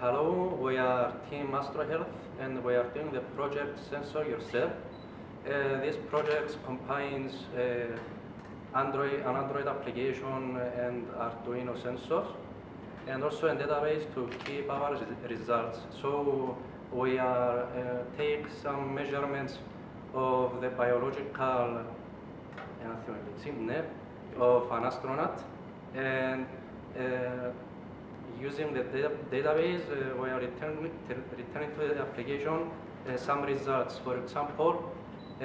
Hello, we are Team Astro Health and we are doing the project Sensor Yourself. Uh, this project combines uh, Android, an Android application and Arduino sensors and also a database to keep our res- results. So we are uh, take some measurements of the biological uh, of an astronaut and uh, using the data database uh, we are returning, to the application uh, some results. For example, uh,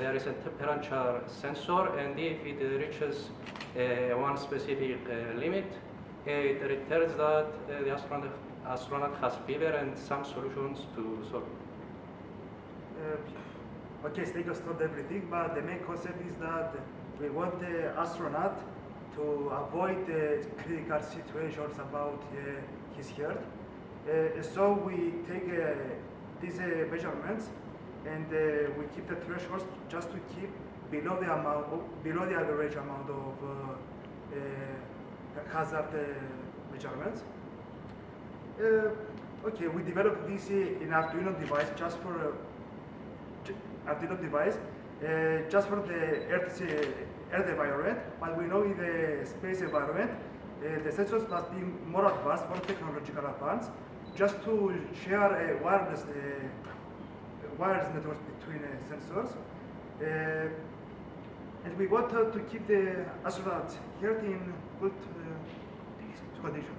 there is a temperature sensor and if it reaches uh, one specific uh, limit, it returns that uh, the astronaut, astronaut has fever and some solutions to solve. Uh, okay, Stake understood everything, but the main concept is that we want the astronaut to avoid uh, critical situations about uh, his health. Uh, so we take uh, these measurements and we keep the thresholds just to keep below the amount, below the average amount of hazard measurements. Uh, okay, we developed this uh, in Arduino device just for uh, Arduino device, uh, just for the Earth, uh, Earth environment. But we know in the space environment, uh, the sensors must be more advanced, more technological advanced, just to share a wireless, uh, wireless networks between uh, sensors. Uh, and we want uh, to keep the astronauts here in good uh, condition.